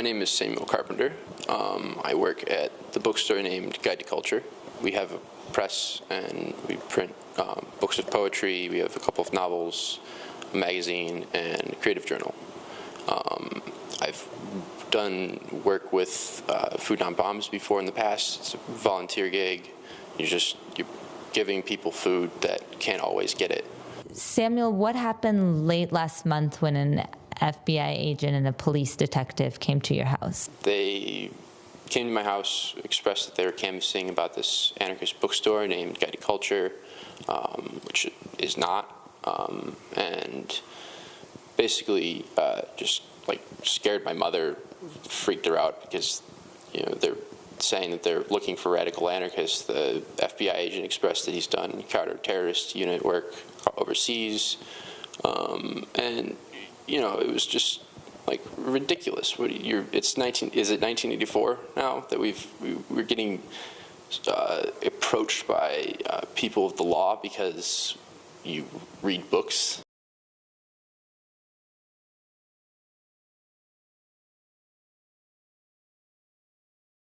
My name is Samuel Carpenter. Um, I work at the bookstore named Guide to Kulchur. We have a press and we print um, books of poetry. We have a couple of novels, a magazine, and a creative journal. Um, I've done work with uh, Food Not Bombs before in the past. It's a volunteer gig. You're just you're giving people food that can't always get it. Samuel, what happened late last month when an FBI agent and a police detective came to your house? They came to my house, expressed that they were canvassing about this anarchist bookstore named Guide to Kulchur, um, which is not, um, and basically uh, just like scared my mother, freaked her out because you know they're saying that they're looking for radical anarchists. The FBI agent expressed that he's done counter-terrorist unit work overseas, um, and you know it was just like ridiculous. What you're, it's 19. Is it 1984 now that we've we, we're getting uh, approached by uh, people of the law because you read books?